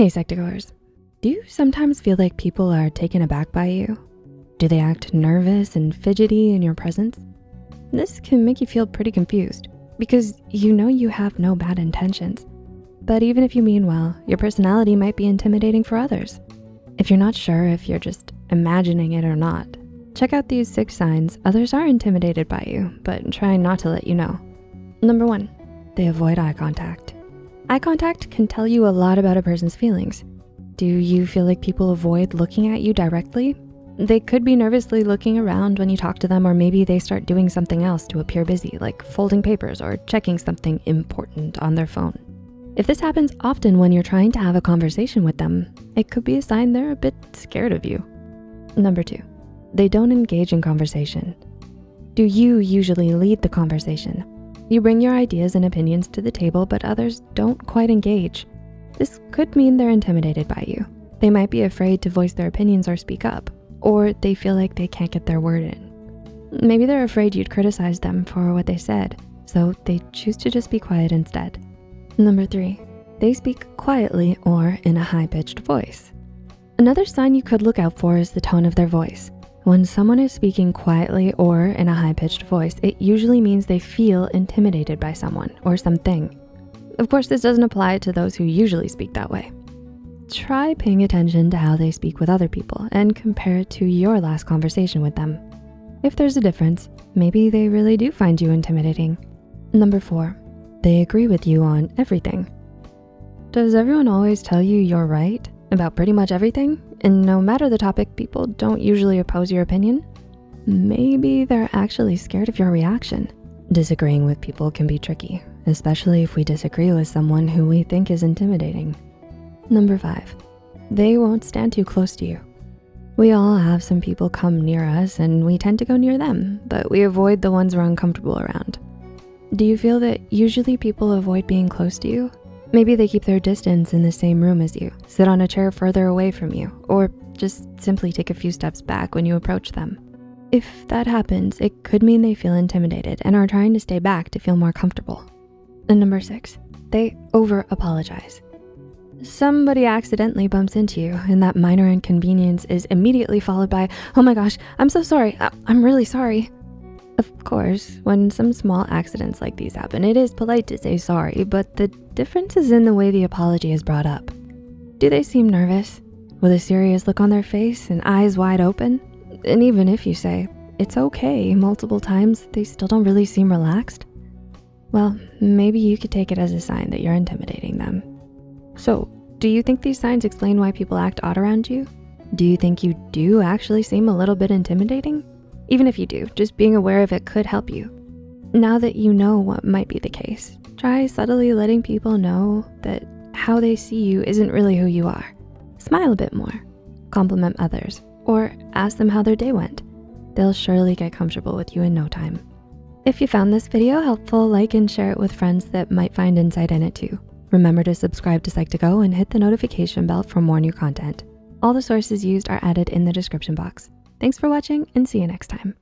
Hey Psych2Goers, do you sometimes feel like people are taken aback by you? Do they act nervous and fidgety in your presence? This can make you feel pretty confused because you know you have no bad intentions. But even if you mean well, your personality might be intimidating for others. If you're not sure if you're just imagining it or not, check out these six signs others are intimidated by you, but try not to let you know. Number one, they avoid eye contact. Eye contact can tell you a lot about a person's feelings. Do you feel like people avoid looking at you directly? They could be nervously looking around when you talk to them or maybe they start doing something else to appear busy, like folding papers or checking something important on their phone. If this happens often when you're trying to have a conversation with them, it could be a sign they're a bit scared of you. Number two, they don't engage in conversation. Do you usually lead the conversation? You bring your ideas and opinions to the table, but others don't quite engage. This could mean they're intimidated by you. They might be afraid to voice their opinions or speak up, or they feel like they can't get their word in. Maybe they're afraid you'd criticize them for what they said, so they choose to just be quiet instead. Number three, they speak quietly or in a high-pitched voice. Another sign you could look out for is the tone of their voice. When someone is speaking quietly or in a high-pitched voice, it usually means they feel intimidated by someone or something. Of course, this doesn't apply to those who usually speak that way. Try paying attention to how they speak with other people and compare it to your last conversation with them. If there's a difference, maybe they really do find you intimidating. Number four, they agree with you on everything. Does everyone always tell you you're right about pretty much everything? And no matter the topic, people don't usually oppose your opinion. Maybe they're actually scared of your reaction. Disagreeing with people can be tricky, especially if we disagree with someone who we think is intimidating. Number five, they won't stand too close to you. We all have some people come near us and we tend to go near them, but we avoid the ones we're uncomfortable around. Do you feel that usually people avoid being close to you? Maybe they keep their distance in the same room as you, sit on a chair further away from you, or just simply take a few steps back when you approach them. If that happens, it could mean they feel intimidated and are trying to stay back to feel more comfortable. And number six, they over apologize. Somebody accidentally bumps into you and that minor inconvenience is immediately followed by, oh my gosh, I'm so sorry, I'm really sorry. Of course, when some small accidents like these happen, it is polite to say sorry, but the difference is in the way the apology is brought up. Do they seem nervous? With a serious look on their face and eyes wide open? And even if you say, it's okay multiple times, they still don't really seem relaxed? Well, maybe you could take it as a sign that you're intimidating them. So, do you think these signs explain why people act odd around you? Do you think you do actually seem a little bit intimidating? Even if you do, just being aware of it could help you. Now that you know what might be the case, try subtly letting people know that how they see you isn't really who you are. Smile a bit more, compliment others, or ask them how their day went. They'll surely get comfortable with you in no time. If you found this video helpful, like and share it with friends that might find insight in it too. Remember to subscribe to Psych2Go and hit the notification bell for more new content. All the sources used are added in the description box. Thanks for watching and see you next time.